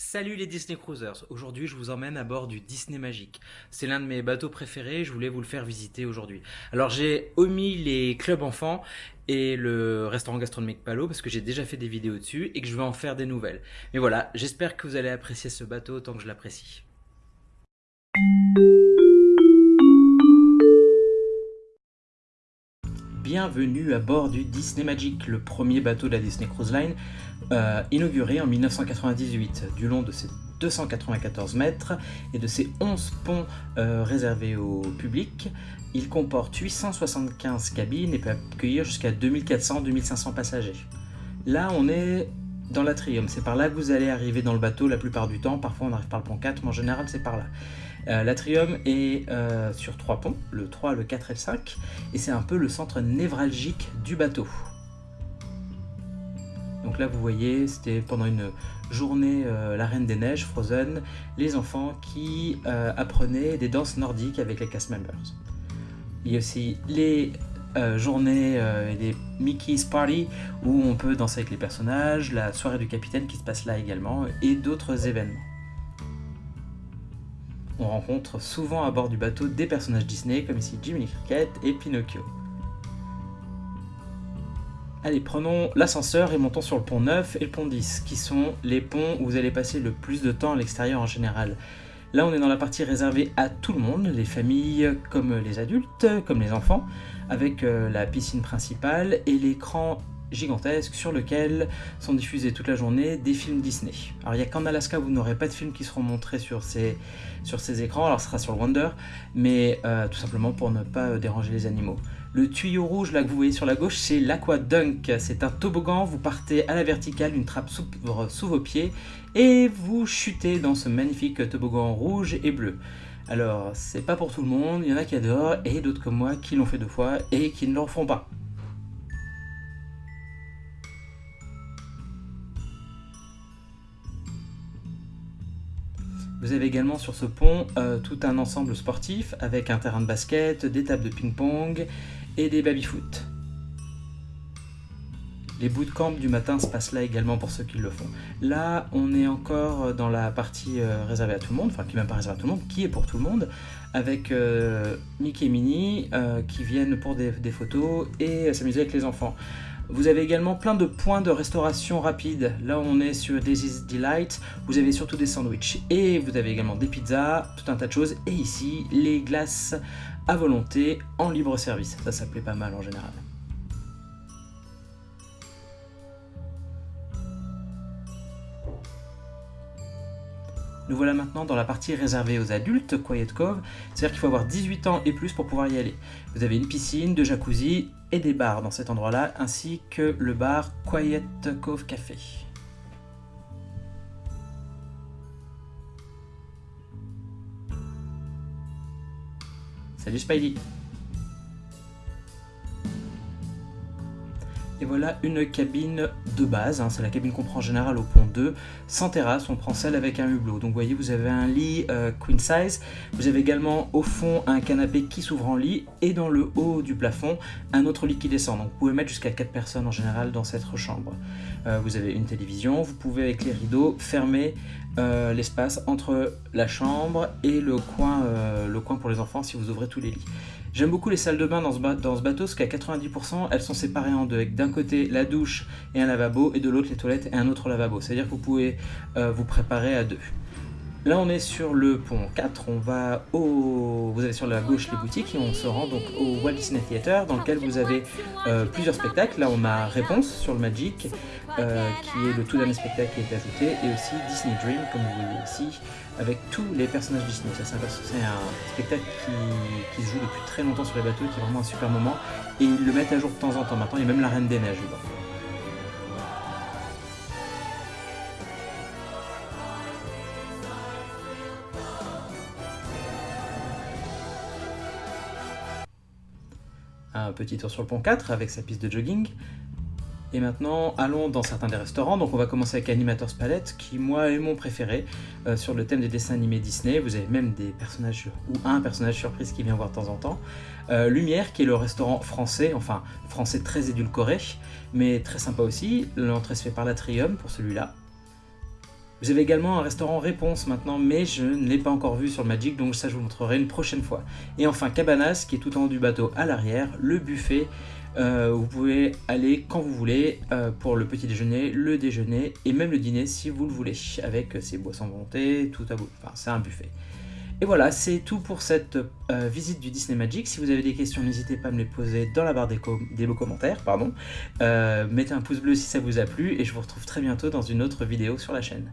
Salut les Disney Cruisers, aujourd'hui je vous emmène à bord du Disney Magic. C'est l'un de mes bateaux préférés, je voulais vous le faire visiter aujourd'hui. Alors j'ai omis les clubs enfants et le restaurant gastronomique Palo parce que j'ai déjà fait des vidéos dessus et que je vais en faire des nouvelles. Mais voilà, j'espère que vous allez apprécier ce bateau autant que je l'apprécie. Bienvenue à bord du Disney Magic, le premier bateau de la Disney Cruise Line, euh, inauguré en 1998. Du long de ses 294 mètres et de ses 11 ponts euh, réservés au public, il comporte 875 cabines et peut accueillir jusqu'à 2400-2500 passagers. Là, on est dans l'atrium. C'est par là que vous allez arriver dans le bateau la plupart du temps. Parfois, on arrive par le pont 4, mais en général, c'est par là. Euh, l'atrium est euh, sur trois ponts, le 3, le 4 et le 5, et c'est un peu le centre névralgique du bateau. Donc là, vous voyez, c'était pendant une journée euh, La Reine des Neiges, Frozen, les enfants qui apprenaient des danses nordiques avec les cast members. Il y a aussi les journées et les Mickey's Party où on peut danser avec les personnages, la soirée du capitaine qui se passe là également, et d'autres événements on rencontre souvent à bord du bateau des personnages Disney comme ici Jiminy Cricket et Pinocchio. Allez, prenons l'ascenseur et montons sur le pont 9 et le pont 10, qui sont les ponts où vous allez passer le plus de temps à l'extérieur en général. Là, on est dans la partie réservée à tout le monde, les familles comme les adultes, comme les enfants, avec euh, la piscine principale et l'écran gigantesque sur lequel sont diffusés toute la journée des films Disney. Alors il n'y a qu'en Alaska vous n'aurez pas de films qui seront montrés sur ces, sur ces écrans, alors ce sera sur le Wonder, mais euh, tout simplement pour ne pas euh, déranger les animaux. Le tuyau rouge là que vous voyez sur la gauche, c'est l'Aqua Dunk. C'est un toboggan, vous partez à la verticale, une trappe s'ouvre sous vos pieds et vous chutez dans ce magnifique toboggan rouge et bleu. Alors, c'est pas pour tout le monde, il y en a qui adorent et d'autres comme moi qui l'ont fait deux fois et qui ne le refont pas. Vous avez également sur ce pont euh, tout un ensemble sportif avec un terrain de basket, des tables de ping-pong et des baby-foot. Les bootcamps du matin se passent là également pour ceux qui le font. Là, on est encore dans la partie euh, réservée à tout le monde, enfin qui n'est même pas réservée à tout le monde, qui est pour tout le monde, avec euh, Mickey et Minnie qui viennent pour des photos et s'amuser avec les enfants. Vous avez également plein de points de restauration rapide. Là, on est sur Daisy's Delight. Vous avez surtout des sandwichs et vous avez également des pizzas, tout un tas de choses. Et ici, les glaces à volonté en libre service. Ça, ça plaît pas mal en général. Nous voilà maintenant dans la partie réservée aux adultes, Quiet Cove, c'est-à-dire qu'il faut avoir 18 ans et plus pour pouvoir y aller. Vous avez une piscine, deux jacuzzi et des bars dans cet endroit-là, ainsi que le bar Quiet Cove Café. Salut Spidey Et voilà une cabine de base, hein. c'est la cabine qu'on prend en général au pont 2, sans terrasse, on prend celle avec un hublot. Donc vous voyez, vous avez un lit euh, queen size, vous avez également au fond un canapé qui s'ouvre en lit, et dans le haut du plafond, un autre lit qui descend. Donc vous pouvez mettre jusqu'à 4 personnes en général dans cette chambre. Euh, vous avez une télévision, vous pouvez avec les rideaux fermer euh, l'espace entre la chambre et le coin, le coin pour les enfants si vous ouvrez tous les lits. J'aime beaucoup les salles de bain dans ce, bateau, parce qu'à 90%, elles sont séparées en deux, avec d'un côté la douche et un lavabo, et de l'autre les toilettes et un autre lavabo. C'est-à-dire que vous pouvez euh, vous préparer à deux. Là, on est sur le pont 4, on va au... Vous avez sur la gauche les boutiques et on se rend donc au Walt Disney Theater dans lequel vous avez euh, plusieurs spectacles. Là, on a Réponse sur le Magic, euh, qui est le tout dernier spectacle qui est ajouté, et aussi Disney Dream, comme vous voyez ici, avec tous les personnages Disney. C'est un, spectacle qui, se joue depuis très longtemps sur les bateaux, qui est vraiment un super moment, et ils le mettent à jour de temps en temps. Maintenant, il y a même la Reine des Neiges. Un petit tour sur le pont 4 avec sa piste de jogging. Et maintenant, allons dans certains des restaurants. Donc on va commencer avec Animators Palette, qui moi est mon préféré, euh, sur le thème des dessins animés Disney. Vous avez même des personnages, ou un personnage surprise qui vient voir de temps en temps. Euh, Lumière, qui est le restaurant français, enfin français très édulcoré, mais très sympa aussi. L'entrée se fait par l'Atrium pour celui-là. Vous avez également un restaurant réponse maintenant, mais je ne l'ai pas encore vu sur le Magic, donc ça je vous montrerai une prochaine fois. Et enfin Cabanas, qui est tout en haut du bateau à l'arrière, le buffet. Euh, vous pouvez aller quand vous voulez euh, pour le petit déjeuner, le déjeuner et même le dîner si vous le voulez, avec ses boissons volonté, tout à vous. Enfin, c'est un buffet. Et voilà, c'est tout pour cette euh, visite du Disney Magic. Si vous avez des questions, n'hésitez pas à me les poser dans la barre des, des commentaires. Pardon. mettez un pouce bleu si ça vous a plu et je vous retrouve très bientôt dans une autre vidéo sur la chaîne.